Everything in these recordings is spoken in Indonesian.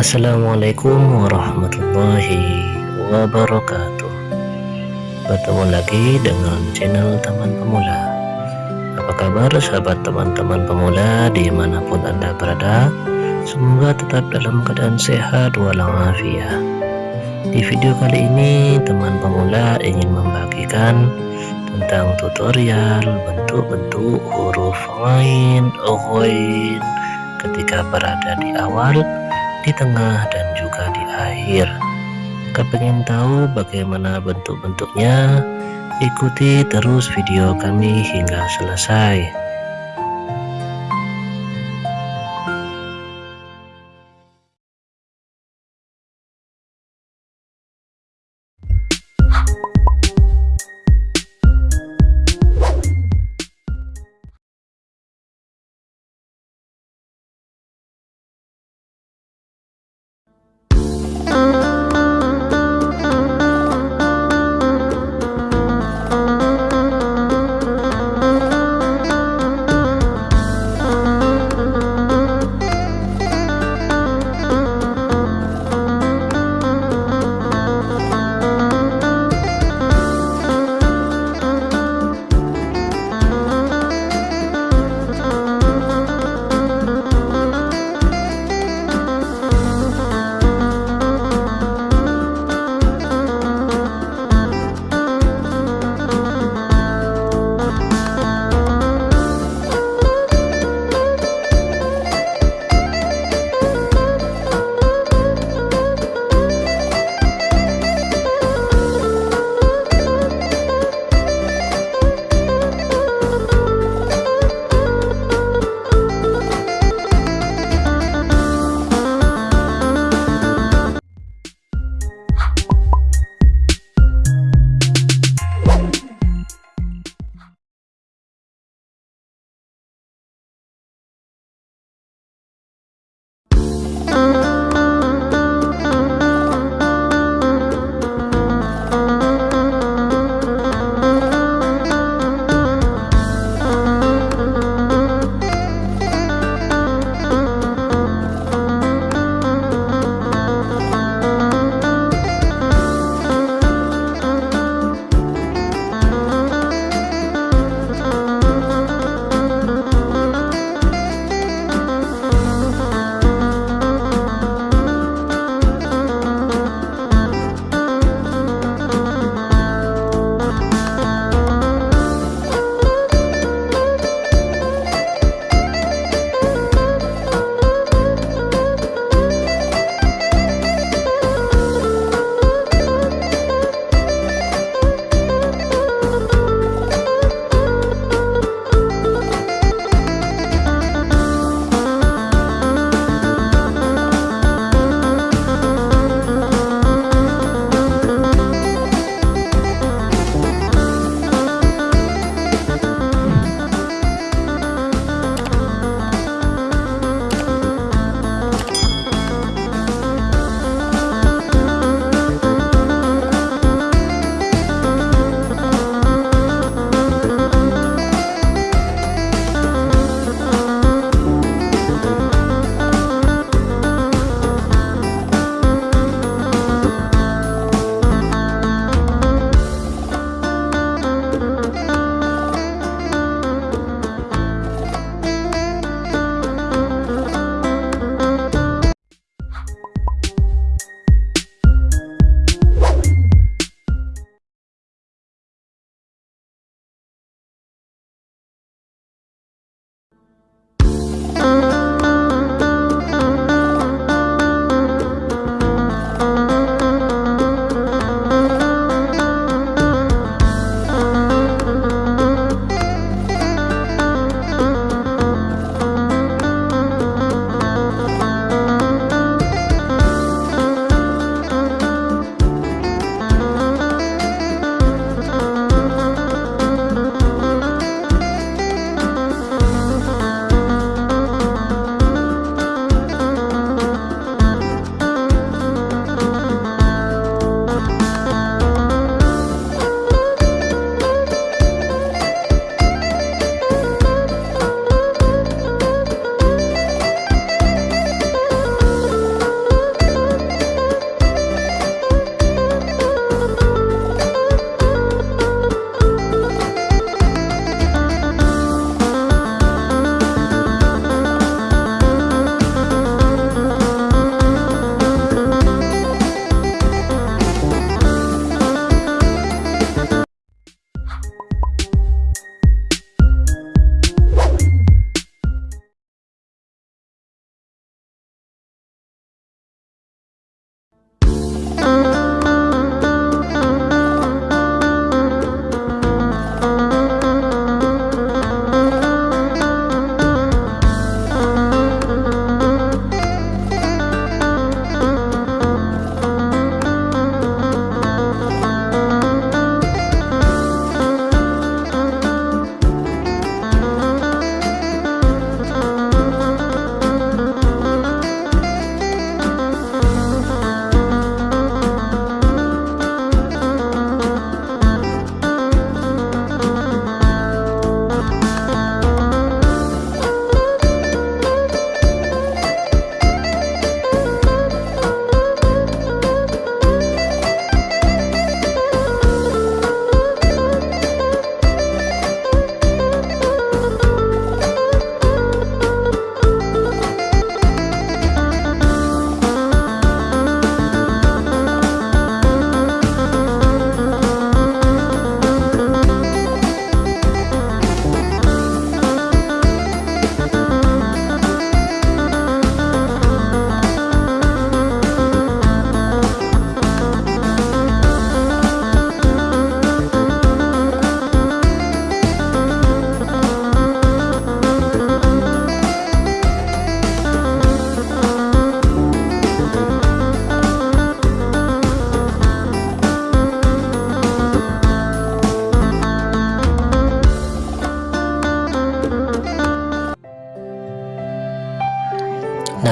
Assalamualaikum warahmatullahi wabarakatuh. Bertemu lagi dengan channel teman pemula. Apa kabar sahabat teman-teman pemula di mana pun anda berada? Semoga tetap dalam keadaan sehat walafiat. Di video kali ini teman pemula ingin membagikan tentang tutorial bentuk-bentuk huruf lain, ghain ketika berada di awal, di tengah dan juga di akhir. Kepengen tahu bagaimana bentuk-bentuknya? Ikuti terus video kami hingga selesai.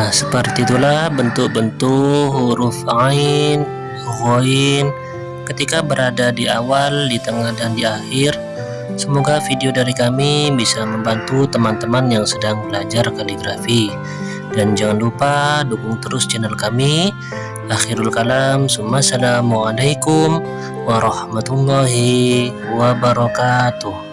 Nah seperti itulah bentuk-bentuk huruf Ain, Ghoin ketika berada di awal, di tengah dan di akhir. Semoga video dari kami bisa membantu teman-teman yang sedang belajar kaligrafi. Dan jangan lupa dukung terus channel kami. Akhirul kalam assalamualaikum warahmatullahi wabarakatuh